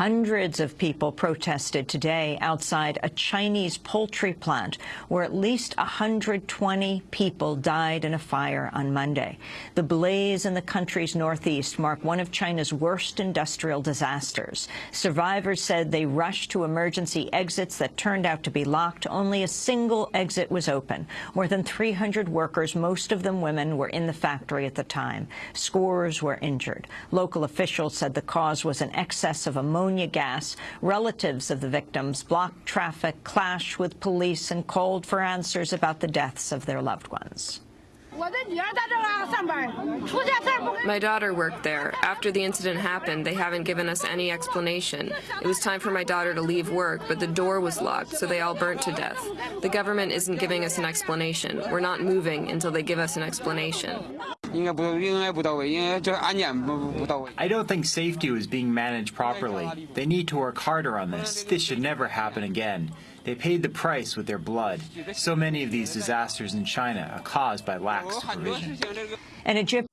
Hundreds of people protested today outside a Chinese poultry plant where at least 120 people died in a fire on Monday. The blaze in the country's northeast marked one of China's worst industrial disasters. Survivors said they rushed to emergency exits that turned out to be locked. Only a single exit was open. More than 300 workers, most of them women, were in the factory at the time. Scores were injured. Local officials said the cause was an excess of ammonia gas. Relatives of the victims blocked traffic, clashed with police, and called for answers about the deaths of their loved ones. My daughter worked there. After the incident happened, they haven't given us any explanation. It was time for my daughter to leave work, but the door was locked, so they all burnt to death. The government isn't giving us an explanation. We're not moving until they give us an explanation. I don't think safety was being managed properly. They need to work harder on this. This should never happen again. They paid the price with their blood. So many of these disasters in China are caused by lax supervision. An Egyptian